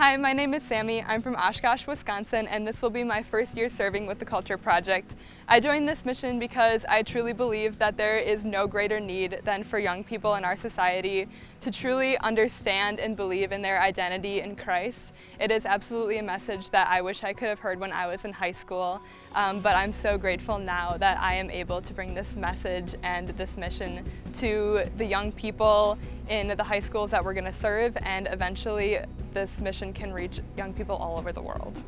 Hi, my name is Sammy. I'm from Oshkosh, Wisconsin, and this will be my first year serving with the Culture Project. I joined this mission because I truly believe that there is no greater need than for young people in our society to truly understand and believe in their identity in Christ. It is absolutely a message that I wish I could have heard when I was in high school, um, but I'm so grateful now that I am able to bring this message and this mission to the young people in the high schools that we're going to serve and eventually this mission can reach young people all over the world.